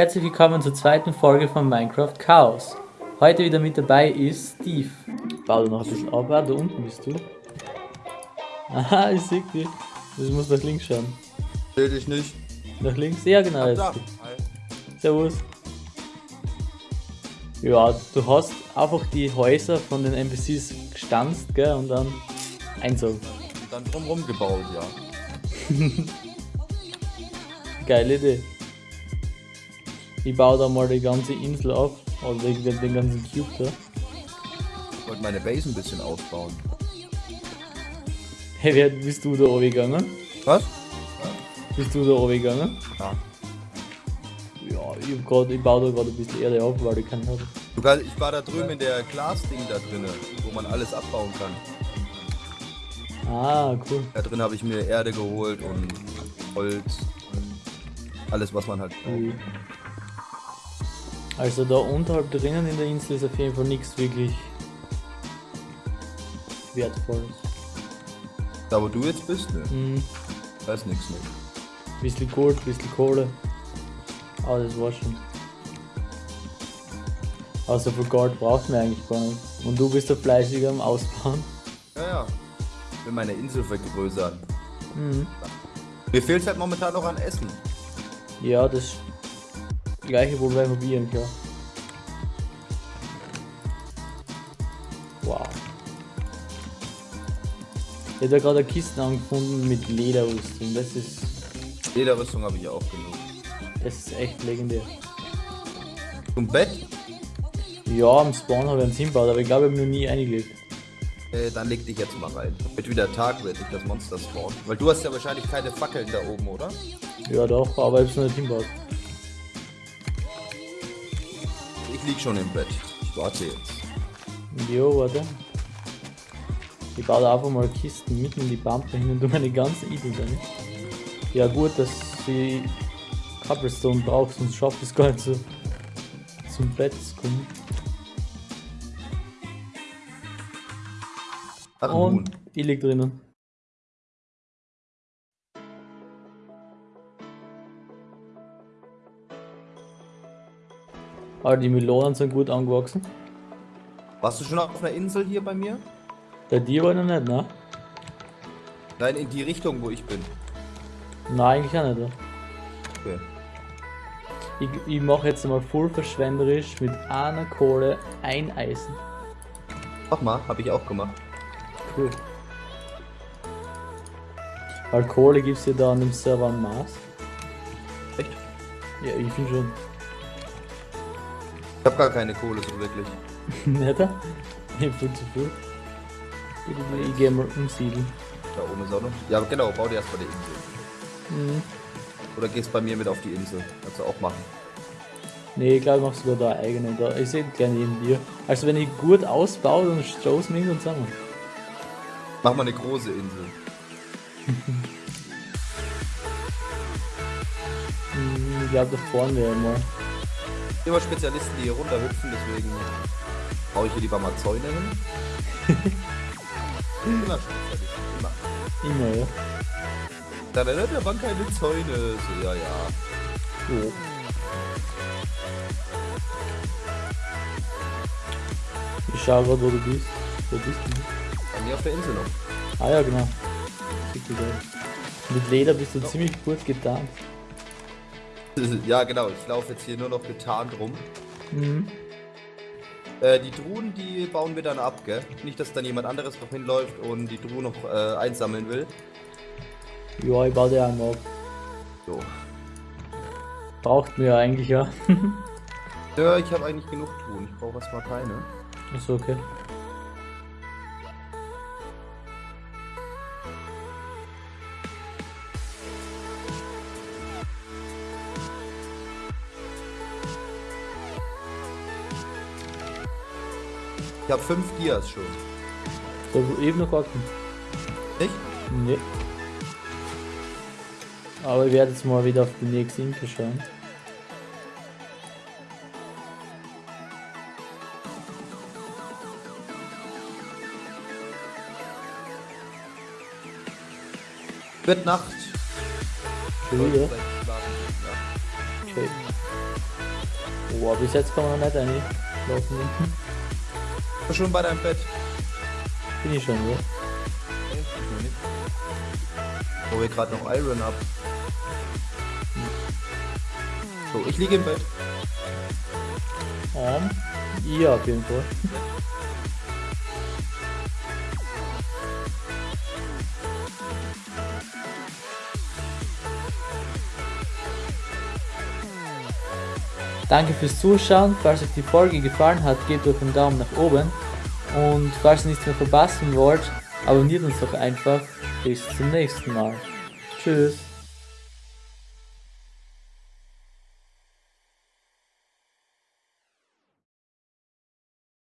Herzlich willkommen zur zweiten Folge von Minecraft Chaos. Heute wieder mit dabei ist Steve. Bau du noch ein bisschen ab, ah, da unten bist du. Aha, ich sehe dich. Du musst nach links schauen. Seh dich nicht. Nach links? Ja, genau. Jetzt. Da. Servus. Ja, du hast einfach die Häuser von den NPCs gestanzt, gell, und dann einzogen. Und dann drumherum gebaut, ja. Geile Idee. Ich baue da mal die ganze Insel ab, also den, den ganzen Cube da. Ich wollte meine Base ein bisschen ausbauen. Hey, wer bist du da oben gegangen? Was? Bist du da oben gegangen? Ja. Ja, ich, grad, ich baue da gerade ein bisschen Erde ab, weil ich keine habe. Ich war da drüben in der Glasding da drinnen, wo man alles abbauen kann. Ah, cool. Da drin habe ich mir Erde geholt und Holz und alles was man halt braucht. Ui. Also da unterhalb drinnen in der Insel ist auf jeden Fall nichts wirklich wertvolles. Da wo du jetzt bist, ne? Hm, Da ist nichts mehr. bisschen Gold, bisschen Kohle. Aber das war's schon. Außer für Gold braucht man eigentlich gar nicht. Und du bist da fleißig am Ausbauen. Ja, ja. Ich will meine Insel vergrößern. Mhm. Mir fehlt halt momentan noch an Essen. Ja, das gleiche Problem wie ich, klar. Wow. Ich habe da gerade eine Kiste angefunden mit Lederrüstung. Das ist, Lederrüstung habe ich auch genug. das ist echt legendär. Zum Bett? Ja, am Spawn habe ich einen hinbaut, aber ich glaube, ich habe noch nie eingelegt. Äh, dann leg dich jetzt mal rein. Wird wieder Tag, wird nicht das Monster spawnen. Weil du hast ja wahrscheinlich keine Fackeln da oben, oder? Ja, doch, aber ich habe es noch nicht hinbaut. Ich lieg schon im Bett. Ich warte jetzt. Jo, warte. Ich baue da einfach mal Kisten mitten in die Pampe hin und tu meine ganze Idee da nicht. Ja gut, dass sie Cobblestone braucht, sonst schafft es gar nicht so zum Bett zu kommen. Ach, Und ich lieg drinnen. Aber die Melonen sind gut angewachsen. Warst du schon auf einer Insel hier bei mir? Bei dir war noch nicht, ne? Nein, in die Richtung, wo ich bin. Nein, eigentlich auch nicht. Okay. Ich, ich mache jetzt mal voll verschwenderisch mit einer Kohle ein Eisen. Mach mal, habe ich auch gemacht. Cool. Weil Kohle gibt's ja da an dem Server am Mars. Echt? Ja, ich finde schon. Ich habe gar keine Kohle so wirklich. Ich hab viel zu viel. Ich, ich geh mal umsiedeln. Da ohne Sonne. Ja, genau, bau dir erstmal die Insel. Mhm. Oder gehst bei mir mit auf die Insel. Kannst du auch machen. Nee, ich glaube, ich mach sogar da eigene. Da. Ich sehe gleich neben dir. Also, wenn ich gut ausbaue, dann stoßen wir irgendwann zusammen. Mach mal eine große Insel. Mhm, Ich glaube, da vorne wäre mal. Immer Spezialisten, die hier runterhüpfen, deswegen baue ich hier lieber mal Zäune hin. Immer Spezialisten, immer. Immer, ja. Da, da, da, da waren keine Zäune. So, ja, ja. Jo. Ich schau grad, wo du bist. Wo bist du? Bei mir auf der Insel noch. Ah ja, genau. Mit Leder bist du ziemlich gut getan. Ja, genau. Ich laufe jetzt hier nur noch getarnt rum. Mhm. Äh, die Truhen, die bauen wir dann ab, gell? Nicht, dass dann jemand anderes noch hinläuft und die Truhen noch äh, einsammeln will. Ja, ich baue dir einen ab. So. Braucht mir ja eigentlich ja. Ja, ich habe eigentlich genug Truhen. Ich brauche erstmal keine. Ist okay. Ich habe fünf Dias schon. So, eben noch warten. Nicht? Nee. Aber ich werde jetzt mal wieder auf die nächste Info schauen. Wird Nacht. Schon wieder? Okay. Boah, bis jetzt kann man noch nicht einlaufen. hinten. Schon bei deinem Bett. Bin ich schon? Wo wir gerade noch Iron ab. So, ich liege im Bett. Um, ja, auf jeden Fall. Danke fürs Zuschauen. Falls euch die Folge gefallen hat, gebt euch einen Daumen nach oben. Und falls ihr nichts mehr verpassen wollt, abonniert uns doch einfach. Bis zum nächsten Mal. Tschüss.